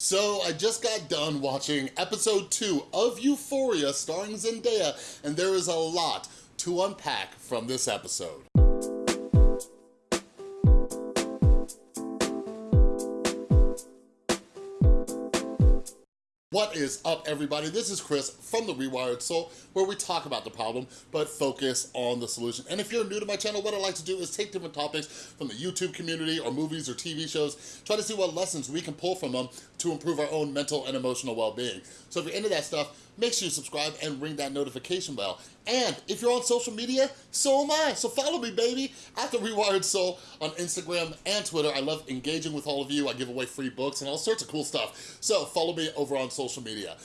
So I just got done watching episode two of Euphoria starring Zendaya, and there is a lot to unpack from this episode. What is up, everybody? This is Chris from The Rewired Soul, where we talk about the problem, but focus on the solution. And if you're new to my channel, what I like to do is take different topics from the YouTube community or movies or TV shows, try to see what lessons we can pull from them to improve our own mental and emotional well-being. So if you're into that stuff, make sure you subscribe and ring that notification bell. And if you're on social media, so am I. So follow me, baby, at The Rewired Soul on Instagram and Twitter. I love engaging with all of you. I give away free books and all sorts of cool stuff. So follow me over on social media.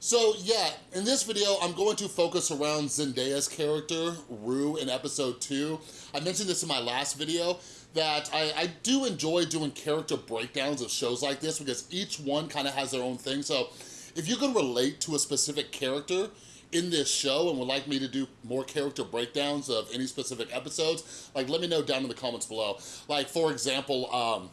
So yeah, in this video, I'm going to focus around Zendaya's character, Rue, in episode two. I mentioned this in my last video, that I, I do enjoy doing character breakdowns of shows like this because each one kind of has their own thing. So if you can relate to a specific character in this show and would like me to do more character breakdowns of any specific episodes, like let me know down in the comments below. Like for example, um,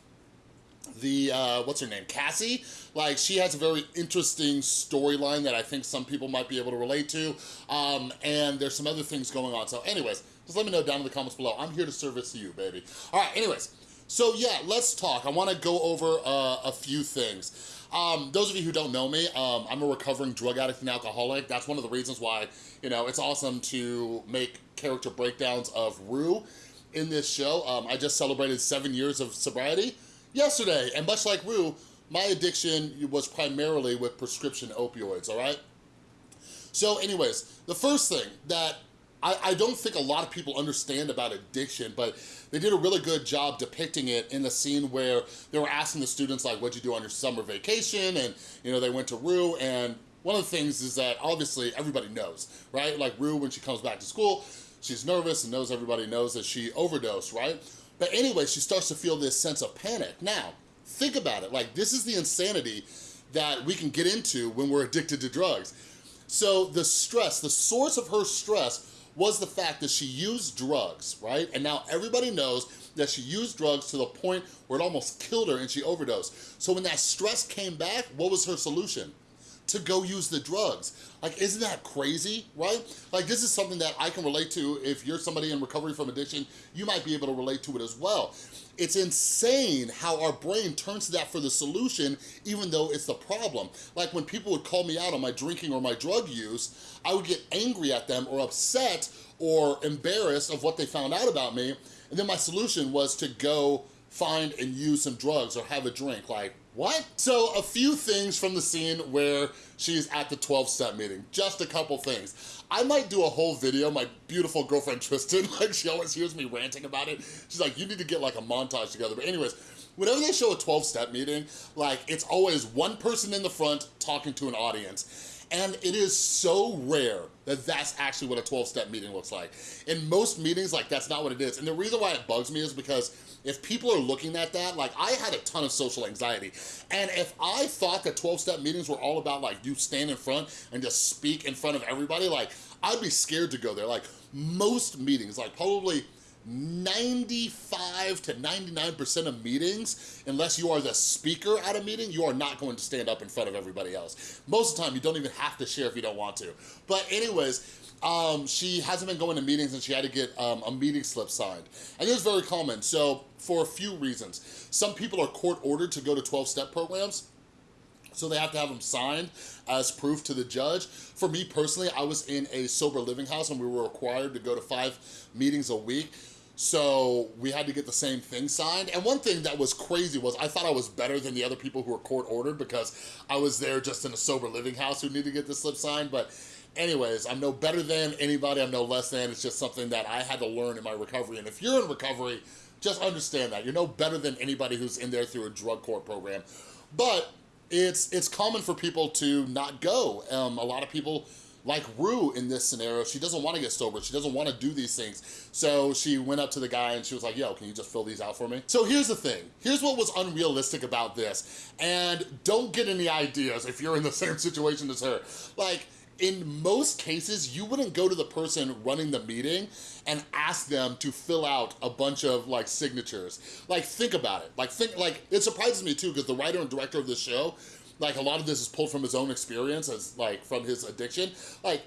the, uh, what's her name, Cassie? Like, she has a very interesting storyline that I think some people might be able to relate to, um, and there's some other things going on. So anyways, just let me know down in the comments below. I'm here to service you, baby. All right, anyways, so yeah, let's talk. I wanna go over uh, a few things. Um, those of you who don't know me, um, I'm a recovering drug addict and alcoholic. That's one of the reasons why, you know, it's awesome to make character breakdowns of Rue in this show. Um, I just celebrated seven years of sobriety yesterday, and much like Rue, my addiction was primarily with prescription opioids, all right? So anyways, the first thing that I, I, don't think a lot of people understand about addiction, but they did a really good job depicting it in the scene where they were asking the students like, what'd you do on your summer vacation? And you know, they went to Rue and one of the things is that obviously everybody knows, right? Like Rue, when she comes back to school, she's nervous and knows everybody knows that she overdosed, right? But anyway, she starts to feel this sense of panic. Now, think about it. Like, this is the insanity that we can get into when we're addicted to drugs. So the stress, the source of her stress was the fact that she used drugs, right? And now everybody knows that she used drugs to the point where it almost killed her and she overdosed. So when that stress came back, what was her solution? To go use the drugs. Like, isn't that crazy, right? Like, this is something that I can relate to. If you're somebody in recovery from addiction, you might be able to relate to it as well. It's insane how our brain turns to that for the solution, even though it's the problem. Like when people would call me out on my drinking or my drug use, I would get angry at them or upset or embarrassed of what they found out about me. And then my solution was to go find and use some drugs or have a drink. Like, what? So a few things from the scene where she's at the 12-step meeting, just a couple things. I might do a whole video, my beautiful girlfriend Tristan, like she always hears me ranting about it. She's like, you need to get like a montage together. But anyways, whenever they show a 12-step meeting, like it's always one person in the front talking to an audience. And it is so rare that that's actually what a 12-step meeting looks like. In most meetings, like that's not what it is. And the reason why it bugs me is because if people are looking at that, like I had a ton of social anxiety. And if I thought that 12-step meetings were all about like you stand in front and just speak in front of everybody, like I'd be scared to go there. Like most meetings, like probably 95 to 99% of meetings, unless you are the speaker at a meeting, you are not going to stand up in front of everybody else. Most of the time, you don't even have to share if you don't want to. But anyways, um, she hasn't been going to meetings and she had to get um, a meeting slip signed. And it's very common, so for a few reasons. Some people are court ordered to go to 12-step programs, so they have to have them signed as proof to the judge. For me personally, I was in a sober living house and we were required to go to five meetings a week. So we had to get the same thing signed. And one thing that was crazy was I thought I was better than the other people who were court ordered because I was there just in a sober living house who needed to get the slip signed. But anyways, I'm no better than anybody, I'm no less than. It's just something that I had to learn in my recovery. And if you're in recovery, just understand that. You're no better than anybody who's in there through a drug court program. But it's, it's common for people to not go. Um, a lot of people like Rue in this scenario, she doesn't want to get sober. She doesn't want to do these things. So she went up to the guy and she was like, yo, can you just fill these out for me? So here's the thing. Here's what was unrealistic about this. And don't get any ideas if you're in the same situation as her. Like, in most cases, you wouldn't go to the person running the meeting and ask them to fill out a bunch of like signatures. Like think about it. Like think like it surprises me too because the writer and director of the show like a lot of this is pulled from his own experience as like from his addiction, like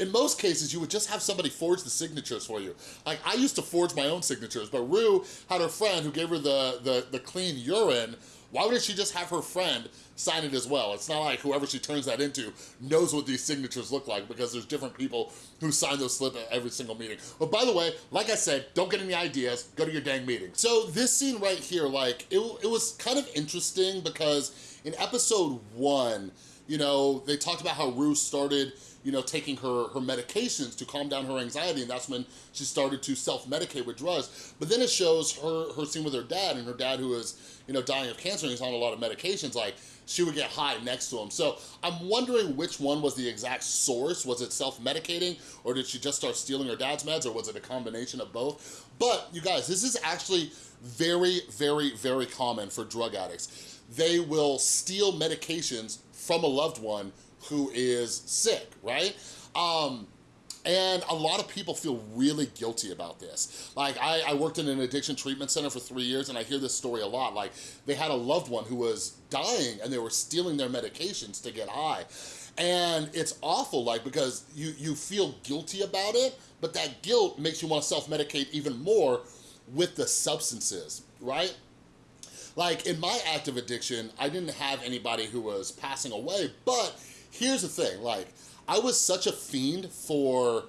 in most cases, you would just have somebody forge the signatures for you. Like, I used to forge my own signatures, but Rue had her friend who gave her the, the, the clean urine. Why wouldn't she just have her friend sign it as well? It's not like whoever she turns that into knows what these signatures look like because there's different people who sign those slips at every single meeting. But by the way, like I said, don't get any ideas, go to your dang meeting. So this scene right here, like, it, it was kind of interesting because in episode one, you know, they talked about how Rue started you know, taking her, her medications to calm down her anxiety, and that's when she started to self-medicate with drugs. But then it shows her, her scene with her dad, and her dad who is, you know, dying of cancer and he's on a lot of medications, like, she would get high next to him. So I'm wondering which one was the exact source. Was it self-medicating, or did she just start stealing her dad's meds, or was it a combination of both? But, you guys, this is actually very, very, very common for drug addicts. They will steal medications from a loved one who is sick, right? Um, and a lot of people feel really guilty about this. Like, I, I, worked in an addiction treatment center for three years, and I hear this story a lot. Like, they had a loved one who was dying, and they were stealing their medications to get high. And it's awful, like, because you, you feel guilty about it, but that guilt makes you want to self-medicate even more with the substances, right? Like, in my active addiction, I didn't have anybody who was passing away, but here's the thing, like, I was such a fiend for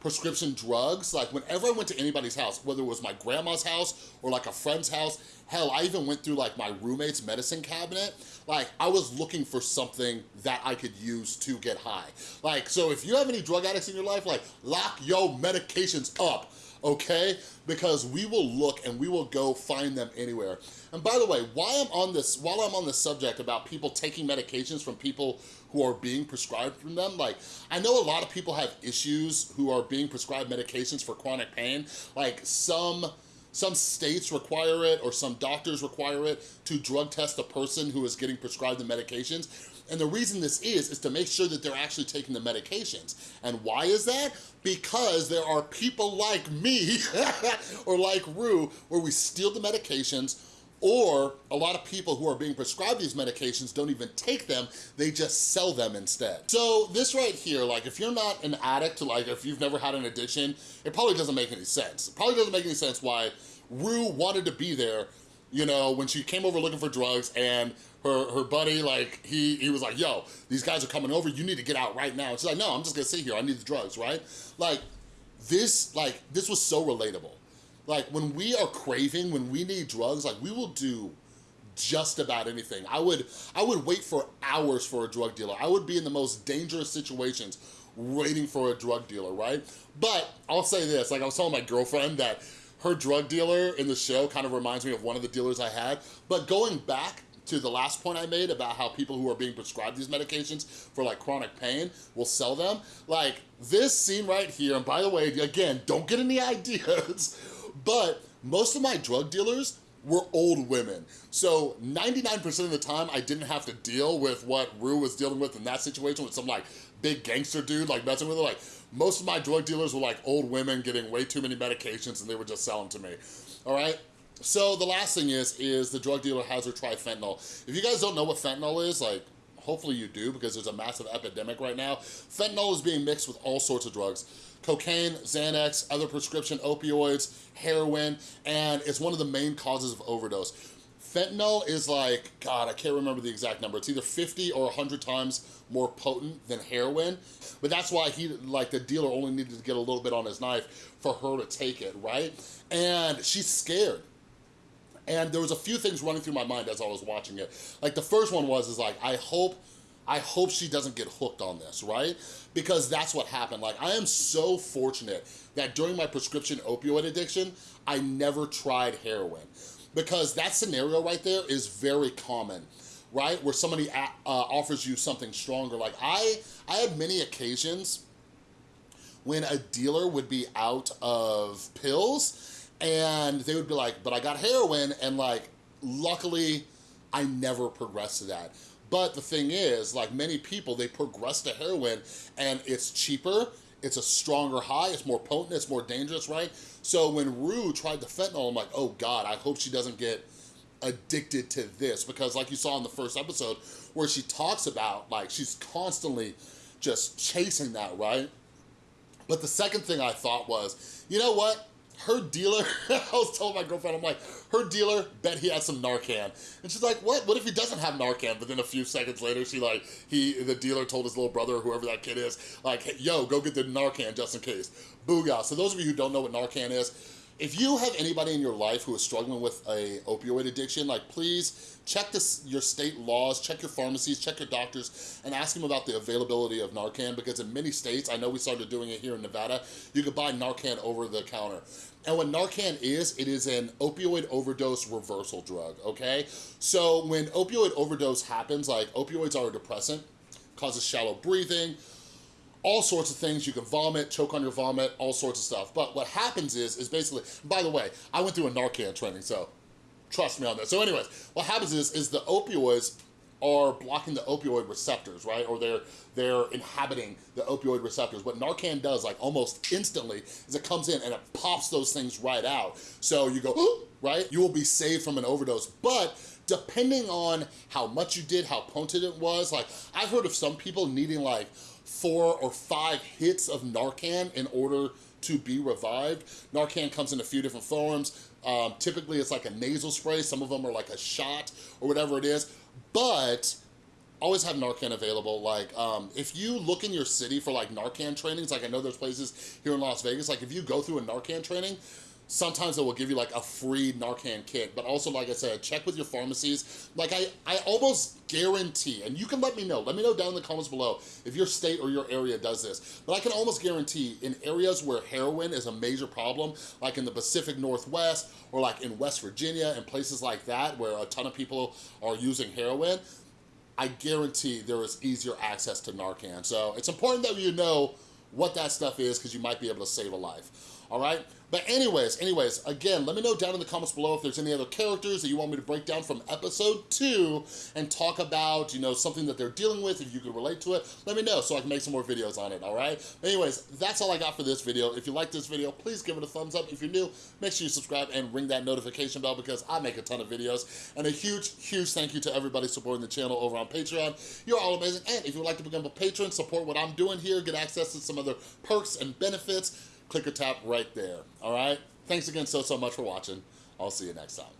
prescription drugs. Like whenever I went to anybody's house, whether it was my grandma's house or like a friend's house, hell, I even went through like my roommate's medicine cabinet. Like I was looking for something that I could use to get high. Like, so if you have any drug addicts in your life, like lock your medications up okay? Because we will look and we will go find them anywhere. And by the way, while I'm on this, while I'm on the subject about people taking medications from people who are being prescribed from them, like, I know a lot of people have issues who are being prescribed medications for chronic pain. Like some, some states require it or some doctors require it to drug test a person who is getting prescribed the medications. And the reason this is, is to make sure that they're actually taking the medications. And why is that? Because there are people like me, or like Rue, where we steal the medications, or a lot of people who are being prescribed these medications don't even take them, they just sell them instead. So this right here, like if you're not an addict, to like if you've never had an addiction, it probably doesn't make any sense. It probably doesn't make any sense why Rue wanted to be there you know, when she came over looking for drugs and her, her buddy, like, he, he was like, yo, these guys are coming over, you need to get out right now. And she's like, no, I'm just gonna sit here, I need the drugs, right? Like, this, like, this was so relatable. Like, when we are craving, when we need drugs, like, we will do just about anything. I would, I would wait for hours for a drug dealer. I would be in the most dangerous situations waiting for a drug dealer, right? But I'll say this, like I was telling my girlfriend that her drug dealer in the show kind of reminds me of one of the dealers I had. But going back to the last point I made about how people who are being prescribed these medications for like chronic pain will sell them, like this scene right here, and by the way, again, don't get any ideas, but most of my drug dealers were old women. So 99% of the time, I didn't have to deal with what Rue was dealing with in that situation with some like big gangster dude like messing with her. Like most of my drug dealers were like old women getting way too many medications and they would just sell them to me, all right? So the last thing is, is the drug dealer has her try fentanyl. If you guys don't know what fentanyl is, like, hopefully you do because there's a massive epidemic right now. Fentanyl is being mixed with all sorts of drugs. Cocaine, Xanax, other prescription opioids, heroin, and it's one of the main causes of overdose. Fentanyl is like, God, I can't remember the exact number. It's either 50 or 100 times more potent than heroin. But that's why he, like the dealer only needed to get a little bit on his knife for her to take it, right? And she's scared. And there was a few things running through my mind as I was watching it. Like the first one was, is like, I hope I hope she doesn't get hooked on this, right? Because that's what happened. Like, I am so fortunate that during my prescription opioid addiction, I never tried heroin because that scenario right there is very common right? Where somebody uh, offers you something stronger. Like I, I had many occasions when a dealer would be out of pills and they would be like, but I got heroin and like, luckily I never progressed to that. But the thing is, like many people, they progress to heroin and it's cheaper, it's a stronger high, it's more potent, it's more dangerous, right? So when Rue tried the fentanyl, I'm like, oh God, I hope she doesn't get addicted to this because like you saw in the first episode where she talks about like she's constantly just chasing that, right? But the second thing I thought was, you know what? Her dealer, I was telling my girlfriend, I'm like, her dealer bet he had some Narcan. And she's like, what? What if he doesn't have Narcan? But then a few seconds later, she like, he, the dealer told his little brother, or whoever that kid is, like, hey, yo, go get the Narcan just in case. Booga. So those of you who don't know what Narcan is, if you have anybody in your life who is struggling with a opioid addiction, like please check this, your state laws, check your pharmacies, check your doctors, and ask them about the availability of Narcan because in many states, I know we started doing it here in Nevada, you can buy Narcan over the counter. And what Narcan is, it is an opioid overdose reversal drug, okay? So when opioid overdose happens, like opioids are a depressant, causes shallow breathing, all sorts of things. You can vomit, choke on your vomit, all sorts of stuff. But what happens is, is basically, by the way, I went through a Narcan training, so trust me on that. So anyways, what happens is, is the opioids are blocking the opioid receptors, right? Or they're they're inhabiting the opioid receptors. What Narcan does, like almost instantly, is it comes in and it pops those things right out. So you go, right? You will be saved from an overdose. But depending on how much you did, how potent it was, like I've heard of some people needing like four or five hits of Narcan in order to be revived. Narcan comes in a few different forms. Um, typically it's like a nasal spray. Some of them are like a shot or whatever it is. But always have Narcan available. Like, um, if you look in your city for like Narcan trainings, like I know there's places here in Las Vegas, like if you go through a Narcan training, sometimes it will give you like a free Narcan kit. But also, like I said, check with your pharmacies. Like I, I almost guarantee, and you can let me know, let me know down in the comments below if your state or your area does this. But I can almost guarantee in areas where heroin is a major problem, like in the Pacific Northwest or like in West Virginia and places like that where a ton of people are using heroin, I guarantee there is easier access to Narcan. So it's important that you know what that stuff is because you might be able to save a life, all right? But anyways, anyways, again, let me know down in the comments below if there's any other characters that you want me to break down from episode two and talk about, you know, something that they're dealing with, if you can relate to it, let me know so I can make some more videos on it, all right? anyways, that's all I got for this video. If you like this video, please give it a thumbs up. If you're new, make sure you subscribe and ring that notification bell because I make a ton of videos. And a huge, huge thank you to everybody supporting the channel over on Patreon. You're all amazing. And if you would like to become a patron, support what I'm doing here, get access to some other perks and benefits, click or tap right there, all right? Thanks again so, so much for watching. I'll see you next time.